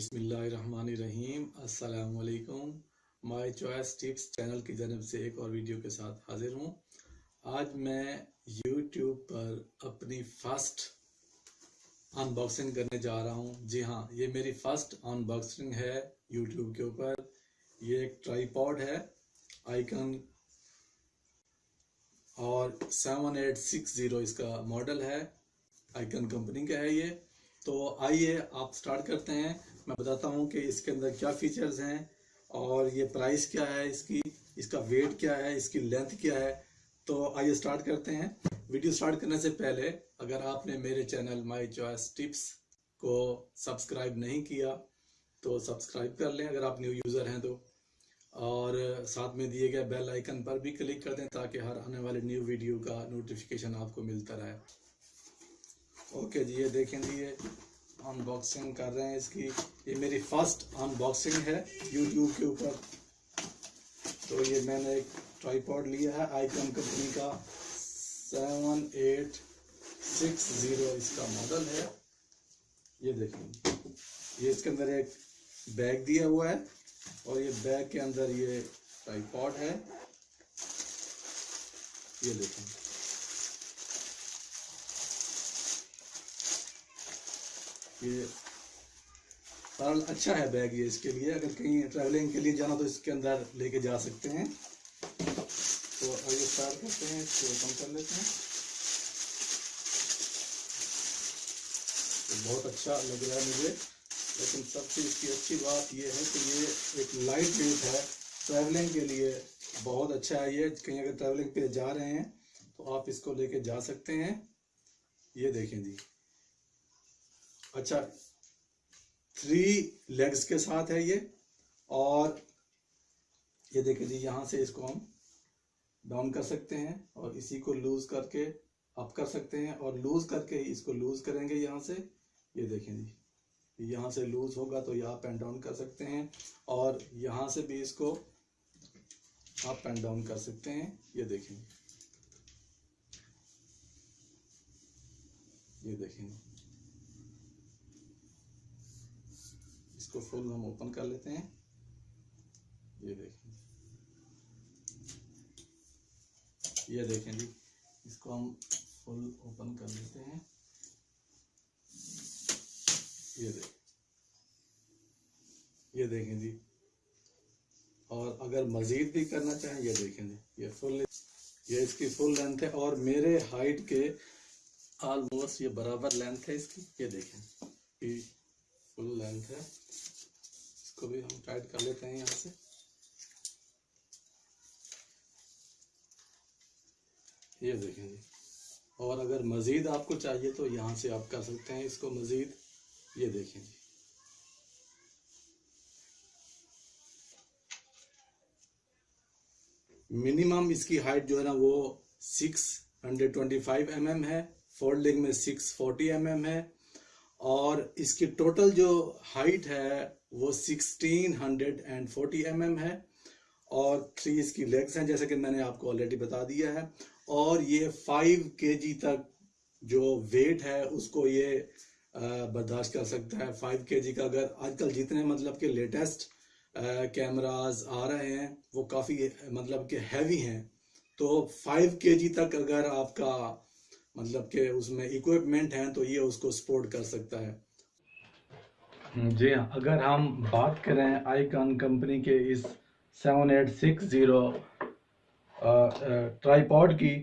बिस्मिल्लाहिर्रहमानिर्रहीम। अस्सलाम वालेकुम माय चॉइस टिप्स चैनल की जानब से एक और वीडियो के साथ हाजिर हूँ। आज मैं यूट्यूब पर अपनी फ़र्स्ट अनबॉक्सिंग करने जा रहा हूँ। जी हाँ ये मेरी फ़र्स्ट अनबॉक्सिंग है यूट्यूब के ऊपर। ये एक ट्राईपॉड है आइकन और सेवन एट सिक्स ज़ीरो इसका मॉडल है। आइकन कंपनी का है ये। तो आइए आप स्टार्ट करते हैं। मैं बताता हूँ कि इसके अंदर क्या फीचर्स हैं और ये प्राइस क्या है इसकी, इसका वेट क्या है, इसकी लेंथ क्या है। तो आइए स्टार्ट करते हैं। वीडियो स्टार्ट करने से पहले अगर आपने मेरे चैनल माई चॉइस टिप्स को सब्सक्राइब नहीं किया तो सब्सक्राइब कर लें अगर आप न्यू यूज़र हैं तो। और साथ में दिए गए बेल आइकन पर भी क्लिक कर दें ताकि हर आने वाले न्यू वीडियो का नोटिफिकेशन आपको मिलता रहे। ओके जी, ये देखें जी, ये अनबॉक्सिंग कर रहे हैं इसकी। ये मेरी फ़र्स्ट अनबॉक्सिंग है यूट्यूब के ऊपर। तो ये मैंने एक ट्राईपॉड लिया है आईकॉन कंपनी का। सेवन एट सिक्स ज़ीरो इसका मॉडल है। ये देखें ये इसके अंदर एक बैग दिया हुआ है और ये बैग के अंदर ये ट्राईपॉड है। ये देखें। ये सरल अच्छा है बैग ये इसके लिए। अगर कहीं ट्रैवलिंग के लिए जाना तो इसके अंदर लेके जा सकते हैं। तो आगे स्टार्ट करते हैं, इसको ओपन कर लेते हैं। तो बहुत अच्छा लग रहा है मुझे। लेकिन सबसे इसकी अच्छी बात ये है कि ये एक लाइट वेट है। ट्रैवलिंग के लिए बहुत अच्छा है ये। कहीं अगर ट्रैवलिंग पे जा रहे हैं तो आप इसको लेके जा सकते हैं। ये देखें जी। अच्छा थ्री लेग्स के साथ है ये, और ये देखिए जी, यहाँ से इसको हम डाउन कर सकते हैं, और इसी को लूज करके अप कर सकते हैं, और लूज करके इसको लूज करेंगे यहाँ से। ये देखें जी, यहाँ से लूज होगा तो ये अप एंड डाउन कर सकते हैं, और यहाँ से भी इसको अप एंड डाउन कर सकते हैं। ये देखें ये देखें। इसको फुल हम ओपन कर लेते हैं। ये देखें। ये देखें जी, इसको हम फुल ओपन कर लेते हैं। ये देखें। ये देखें जी। और अगर मज़ीद भी करना चाहें, ये देखें जी। ये फुल ये इसकी फुल लेंथ है और मेरे हाइट के ऑलमोस्ट ये बराबर लेंथ है इसकी। ये देखें। फुल लेंथ है। इसको भी हम टाइट कर लेते हैं यहाँ से। ये देखें जी। और अगर मज़ीद आपको चाहिए तो यहाँ से आप कर सकते हैं इसको मज़ीद। ये देखें जी। मिनिमम इसकी हाइट जो है ना वो six hundred twenty five M M है। फोल्डिंग में सिक्स फोर्टी एम एम है। और इसकी टोटल जो हाइट है, वो सिक्सटीन हंड्रेड एम है और थ्री इसकी लेग्स हैं, जैसे कि मैंने आपको ऑलरेडी बता दिया है। और ये फाइव के तक जो वेट है, उसको ये बर्दाश्त कर सकता है। फाइव के का अगर आजकल जितने मतलब के लेटेस्ट कैमराज आ रहे हैं, वो काफ़ी मतलब के हैवी हैं। तो फाइव के तक अगर आपका मतलब कि उसमें इक्विपमेंट हैं तो ये उसको सपोर्ट कर सकता है। जी हाँ अगर हम बात करें आईकॉन कंपनी के इस seven eight six zero tripod की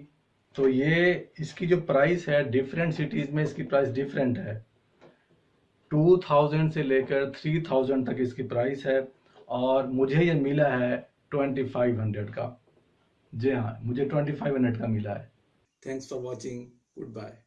तो ये इसकी जो प्राइस है डिफरेंट सिटीज़ में इसकी प्राइस डिफरेंट है। टू थाउज़ेंड से लेकर थ्री थाउज़ेंड तक इसकी प्राइस है और मुझे ये मिला है ट्वेंटी फाइव हंड्रेड का। जी हाँ मुझे ट्वेंटी फाइव हंड्रेड का मिला है। Thanks for watching Goodbye.